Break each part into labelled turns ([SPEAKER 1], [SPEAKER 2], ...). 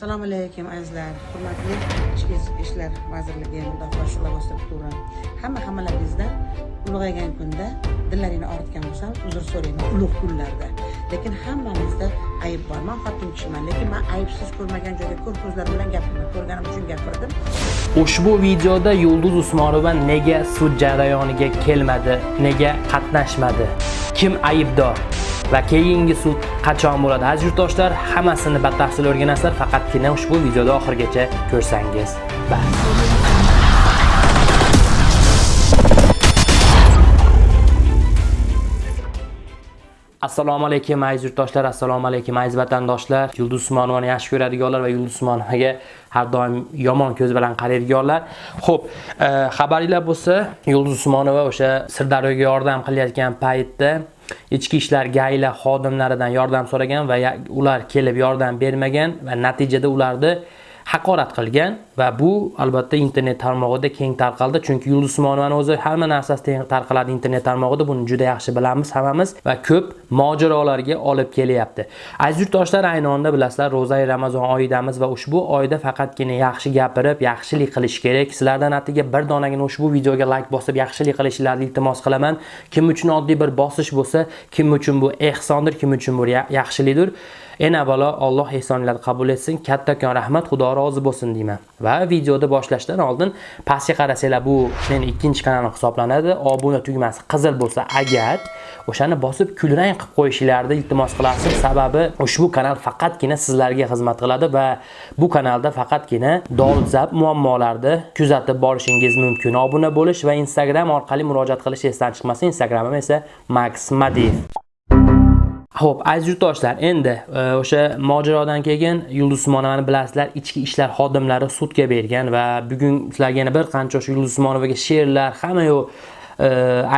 [SPEAKER 1] assalomu alaykum azizlar. Hurmatli ichki ishlar vazirligi mudofaa shu'la bosh hamma hammalaringizdan ulg'aygan kunda dillaringni og'ritgan bo'lsam uzr so'rayman ulug' kunlarda. Lekin hammamizda ayb bor. Man xotin kishiman lekin man aybsiz ko'rmagan joyda ko'r ko'zlar bilan gapirdim ko'rganim uchun gapirdim.
[SPEAKER 2] Ushbu videoda Yulduz Usmonova nega sud jarayoniga kelmadi, nega qatnashmadi, kim aybdor? Va keyingi sud qachon bo'ladi? Aziz yurtdoshlar, hammasini batafsil o'rganasizlar, faqatgina ushbu videoda oxirigacha ko'rsangiz. Bas. Assalomu alaykum aziz yurtdoshlar, assalomu alaykum aziz vatandoshlar. Yulduz Usmonovani yaxshi ko'radiganlar va Yulduz Usmonovaga har doim yomon ko'z bilan qaraydiganlar. Xo'p, e, xabaringlar bo'lsa, Yulduz Usmonova o'sha Sirdaryoga yordam qilayotgan paytda ichki ishlar gayla xodimlaridan yordam so'ragan va ular kelib yordam bermagan va natijada ularni haqorat qilgan va bu albatta internet tarmog'ida keng tarqaldi chunki Yulduz Usmonovani o'zi hamma narsasi teng tarqaladi internet tarmog'ida buni juda yaxshi bilamiz hammamiz va ko'p mojarolarga olib kelyapti. Aziz yurtdoshlar, ayni onda bilasizlar, ro'zai Ramazon oyidamiz va ushbu oyda faqatgina yaxshi gapirib, yaxshilik qilish kerak. Sizlardan atiga bir donagina ushbu videoga like bosib yaxshilik qilishinglarni iltimos qilaman. Kim uchun oddiy bir bosish bo'lsa, kim uchun bu ehsondir, kim uchun bu yaxshilikdir. En avvalo Alloh ehsonlarni qabul etsin. Kattakon rahmat, Xudo rozi bo'lsin deyman. Va videoda boshlashdan oldin pastga qarasanglar, bu meni ikkinchi kanalim hisoblanadi. Obuna tugmasi qizil bo'lsa agar o'shani bosib kulrang qilib qo'yishingizni iltimos qilarsiz. Sababi ushbu kanal faqatgina sizlarga xizmat qiladi va bu kanalda faqatgina dolzarb muammolarni kuzatib borishingiz mumkin. Obuna bo'lish va Instagram orqali murojaat qilish esdan chiqmasin. Instagramim esa Max Madiyev. Xo'p, aziz yurtdoshlar, endi e, o'sha mojarodan keyin Yulduz Usmonovani bilasizlar, ichki ishlar xodimlari sudga bergan va bugun sizlarga yana bir qancha o'sha Yulduz Usmonovaga she'rlar, hamma yo'q e,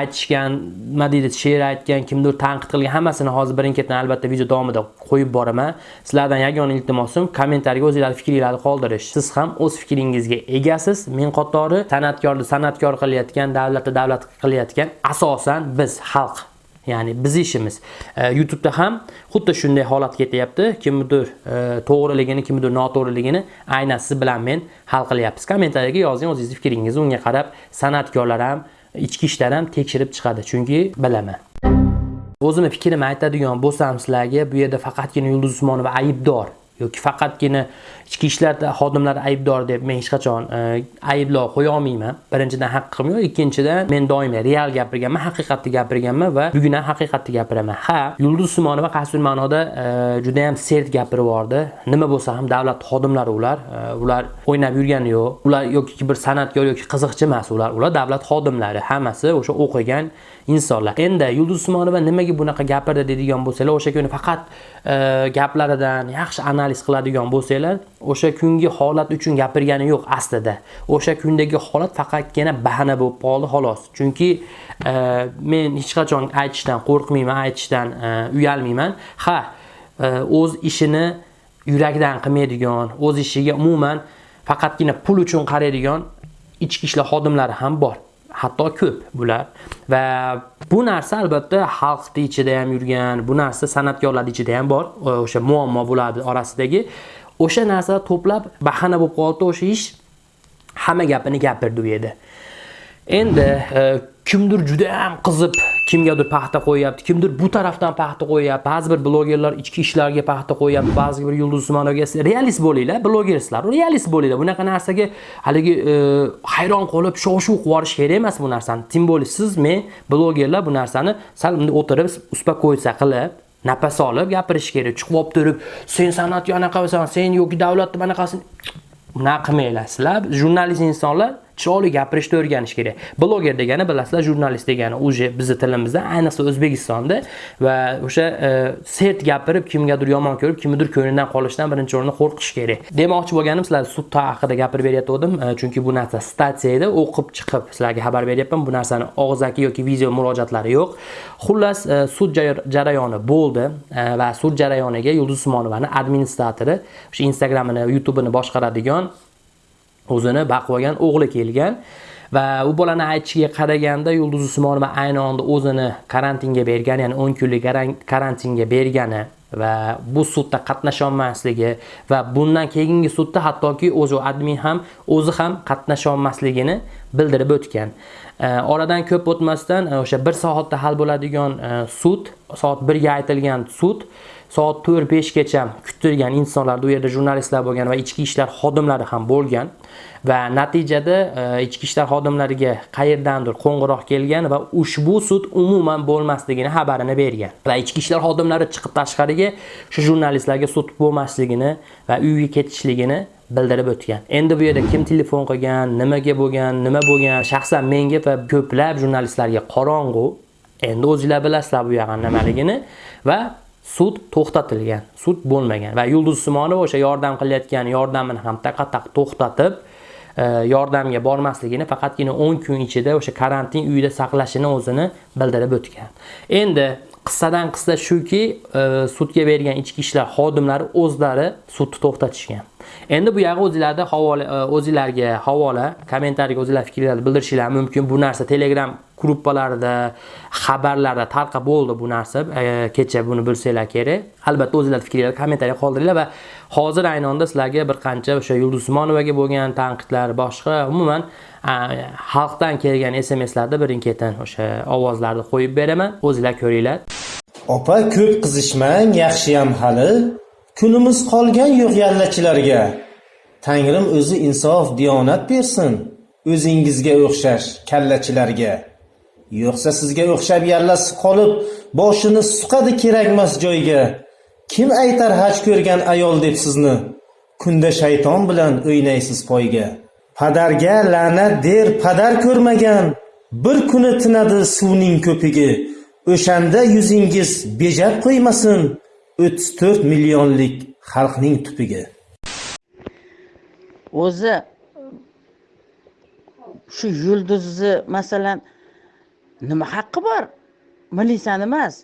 [SPEAKER 2] aytishgan, nima deydi, she'r aytgan, kimdir tanqid qilgan, hammasini hozir birin-ketin albatta video davomida qo'yib boraman. Sizlardan yagona iltimosim kommentariyga o'zingizlar fikringizni qoldirish. Siz ham o'z fikringizga egasiz. Men qatori san'atkorni san'atkor qilayotgan, davlatni davlat qilayotgan asosan biz xalq Ya'ni biz ishimiz. E, YouTube'da ham xuddi shunday holat ketyapti. kimnidir e, to'g'riligini, kimnidir noto'g'riligini aynan siz bilan men hal qilyapmiz. Kommentariyaga yozing o'zingizni fikringizni. Unga qarab san'atkorlar ham, ichki ishlar ham tekshirib chiqadi. Chunki bilaman. O'zimni fikrimni aytadigan bo'lsam sizlarga, bu yerda faqatgina Yulduz Usmonova aybdor yoki faqatgina ichki ishlar xodimlari aybdor deb men hech qachon e, ayblov qo'ya olmayman. Birinchidan haqqim yo'q, ikkinchidan men doim real gapirganman, haqiqatni gapirganman va bugun ham haqiqatni gapiraman. Ha, Yulduz Usmonova qaysidir ma'noda e, juda ham sert gapirib yubordi. Nima bo'lsa ham davlat xodimlari ular, e, ular o'ynab yurgani yo'q. Ular yoki bir san'atkor yoki qiziqchi emas ular, ular davlat xodimlari, hammasi o'sha o'qigan insonlar. Endi Yulduz Usmonova nimaga bunaqa gapirdi deydigan bo'lsalar, o'sha kuni faqat gaplaridan yaxshi analiz qiladigan bo'lsanglar, o'sha kungi holat uchun gapirgani yo'q aslida. O'sha kundagi holat faqatgina bahana bo'lib qoldi xolos. Chunki e, men hech qachon aytishdan qo'rqmayman, aytishdan e, uyalmayman. Ha, e, o'z ishini yurakdan qilmaydigan, o'z ishiga umuman faqatgina pul uchun qaraydigan ichki ishlar xodimlari ham bor. Hatto ko'p bular. Va bu narsa albatta xalqni ichida ham yurgan bu narsa san'atkorlar ichida ham bor e, o'sha muammo bularni orasidagi. O'sha narsa to'plab bahana bo'lib qoldi o'sha ish hamma gapini gapirdi u yerda. Endi e, kimdir juda ham qizib kimgadir paxta qo'yyapti kimdir bu tarafdan paxta qo'yyapti. Ba'zi bir blogerlar ichki ishlarga paxta qo'yyapti ba'zi bir yulduz usmonovga realist bo'linglar blogerslar realist bo'linglar. Bunaqa narsaga haligi e, hayron qolib shov shuv qilib yuborish kerak emas bu narsani. Тем более siz men blogerlar bu narsani sal bunday o'tirib uspokоиться qilib nafas olib gapirish kerak. Chiqib olib turib sen san'atga anaqa sen yoki davlatni bunaqasin bunaqa qilmanglar sizlar jurnalist insonlar chiroyli gapirishni o'rganish kerak. Bloger degani bilasizlar jurnalist degani. Уже bizni tilimizda ayniqsa o'zbekistonda va o'sha e, sert gapirib kimgadir yomon ko'rib kimnidir ko'nglidan qolishdan birinchi o'rinda qo'rqish kerak. Demoqchi bo'lganim sizlar sud haqida gapirib berayotgandim e, chunki bu narsa statsiya edi o'qib chiqib sizlarga xabar beryapman. Bu narsani og'zaki yoki video murojaatlari yo'q. Xullas e, sud jarayoni bo'ldi. E, va sud jarayoniga yulduz usmonovani administratori o'sha instagramini youtubeini boshqaradigan o'zini baqib o'g'li kelgan va u bolani aytishiga qaraganda yulduz usmonova ayni onda o'zini karantinga bergan ya'ni 10 kunlik karantinga bergani va bu sudda qatnasholmasligi va bundan keyingi sudda hattoki o'zi admin ham o'zi ham qatnasholmasligini bildirib o'tgan. Oradan ko'p o'tmasdan e, o'sha bir soatda hal bo'ladigan e, sud soat birga aytilgan sud soat to'rt beshgacha kuttirgan insonlar u yerda jurnalistlar bo'lgan va ichki ishlar xodimlari ham bo'lgan. Va natijada e, ichki ishlar xodimlariga qayerdandir qo'ng'iroq kelgan va ushbu sud umuman bo'lmasligini xabarini bergan. Va ichki ishlar xodimlari chiqib tashqariga shu jurnalistlarga sud bo'lmasligini va uyga ketishligini bildirib o'tgan. Endi bu yerda kim telefon qilgan nimaga bo'lgan nima bo'lgan shaxsan menga va ko'plab jurnalistlarga qorong'u endi o'zinglar bilasizlar bu yog'ini nimaligini va sud to'xtatilgan sud bo'lmagan va yulduz usmonova o'sha yordam qilayotgan yordamini ham taqa taq to'xtatib e, yordamga bormasligini faqatgina 10 kun ichida o'sha karantin uyida saqlashini o'zini bildirib o'tgan. Endi qissadan qissa shuki e, sudga bergan ichki ishlar xodimlari o'zlari sudni to'xtatishgan. Endi bu yog'i o'zinglarda havola e, o'zinglarga havola kommentariyga o'zinglar fikrlaringizni bildirishinglar mumkin. Bu narsa telegram gruppalarda xabarlarda tarqab bo'ldi bu narsa. E, kecha buni bilsanglar kerak. Albatta o'zinglarni fikringizni kommentariya qoldiringlar va hozir ayni onda sizlarga bir qancha o'sha yulduz usmonovaga bo'lgan tanqidlar boshqa umuman xalqdan kelgan smslarda birin ketin o'sha ovozlarni qo'yib beraman. O'zinglar ko'ringlar.
[SPEAKER 3] Opa ko'p qizishmang yaxshiyam hali. Kunimiz qolgan yo'q yallachilarga. Tangrim o'zi insof diyonat bersin. O'zingizga o'xshash kallachilarga. Yo'qsa sizga o'xshab yallasi qolib boshini suqadi kerakmas joyga. Kim aytar haj ko'rgan ayol deb sizni? Kunda shayton bilan o'ynaysiz poyga. Padarga la'nat der padar ko'rmagan. Bir kuni tinadi suvning ko'pigi. O'shanda yuzingiz bejab qo'ymasin. O'ttiz to'rt millionlik xalqning tupiga.
[SPEAKER 1] O'zi shu yulduzni masalan nima haqqi bor? Militsiyani emas.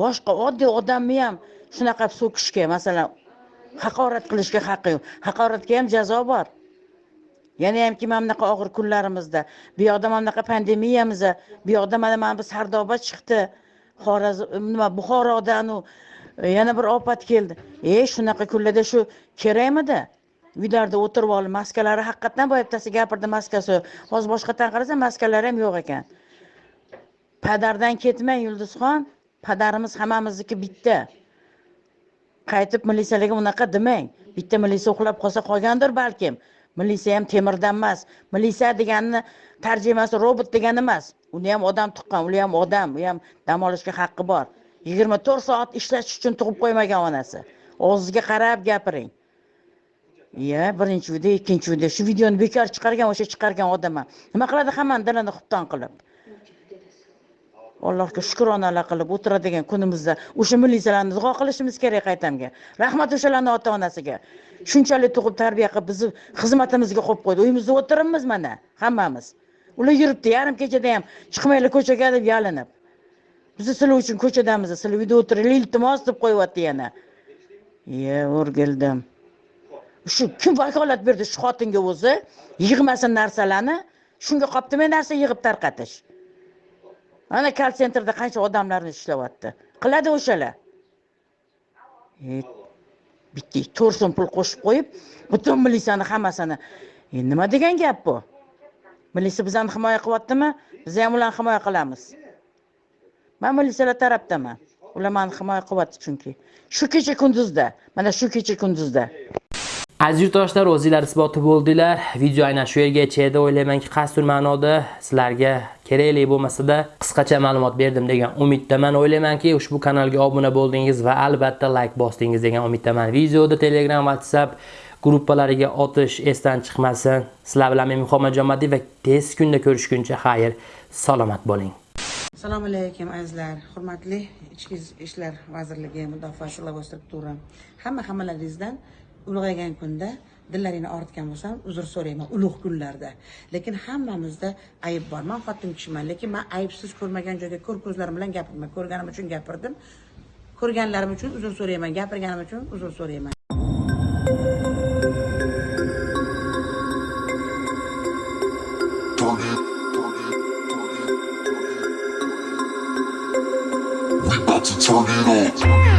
[SPEAKER 1] Boshqa oddiy odamni ham shunaqa so'kishga masalan haqorat qilishga haqqi yo'q. Haqoratga ham jazo bor. Yana hamki mana bunaqa og'ir kunlarimizda bu yoqda mana bunaqa pandemiyamizda bu yoqda mana mana bu sardoba chiqdi. Xorazm nima buxorodan e, yana bir ofat keldi. E shunaqa kunlarda shu kerakmidi? Uylarda o'tirib olib maskalari haqiqatdan boya bittasi gapirdi maskasi. Hozir boshqatdan qarasam maskalari ham yo'q ekan. Padardan ketmang yulduzxon padarimiz hammamizniki bitta. Qaytib militsiyalarga unaqa demang. Bitta militsiya uxlab qolsa qolgandir balkim. Militsiya ham temirdan emas. Militsiya deganini tarjimasi robot degani emas. Uni ham odam tuqqan u ham odam u ham dam olishga haqqi bor. Yigirma to'rt soat ishlash uchun tug'ib qo'ymagan onasi. Og'ziga qarab gapiring. Iya birinchi uyda ikkinchi uyda. Shu videoni bekor chiqargan o'sha chiqargan odam ham nima qiladi hammani dilini xubton qilib. Allohga shukronalar qilib o'tiradigan kunimizda o'sha militsiyalarni duo qilishimiz kerak qaytamga. Rahmat o'shalarni ota onasiga shunchalik tug'ib tarbiya qilib bizni xizmatimizga qo'yib qo'ydi. Uyimizda o'tiribmiz mana hammamiz. Ular yuribdi yarim kechada ham chiqmanglar ko'chaga deb yalinib. Bizni sizlar uchun ko'chadamiz sizlar uyda o'tiringlar iltimos deb qo'yyapti yana. Iye o'rgildim. Shu kim vakolat berdi shu xotinga o'zi. Yig'masin narsalarni. Shunga qolibdimi narsa yig'ib tarqatish. Mana kal sentrda qancha odamlarni ishlayapti. Qiladi o'shalar. E, bitta to'rt so'm pul qo'shib qo'yib butun militsiyani hammasini. E, nima degan gap bu? Militsiya bizani himoya qilyaptimi? Biz ham ularni himoya qilamiz. Man militsiyalar tarafdaman ular mani himoya qilyapti chunki. Shu kecha kunduzda mana shu kecha kunduzda.
[SPEAKER 2] Aziz yurtdoshlar o'zinglar isboti bo'ldinglar. Video aynan shu yergacha edi o'ylaymanki qaysidir ma'noda sizlarga kerakli bo'lmasada qisqacha ma'lumot berdim degan umiddaman. O'ylaymanki ushbu kanalga obuna bo'ldingiz va albatta like bosdingiz degan umiddaman. Videoni telegram whatsapp gruppalariga otish esdan chiqmasin. Sizlar bilan men muhammad jomadiy va tez kunda ko'rishguncha xayr salomat bo'ling.
[SPEAKER 1] Assalomu alaykum azizlar. Hurmatli ichki ishlar vazirligi mudofaa lavozim struktura. Hamma hammalaringizdan ulg'aygan kunda dillaringni og'ritgan bo'lsam uzr so'rayman ulug' kunlarda. Lekin hammamizda ayb bor. Man xotin kishiman lekin man aybsiz ko'rmagan joyga ko'r ko'zlarim bilan gapirman ko'rganim uchun gapirdim. Ko'rganlarim uchun uzr so'rayman gapirganim uchun uzr so'rayman.
[SPEAKER 4] We about to turn it on.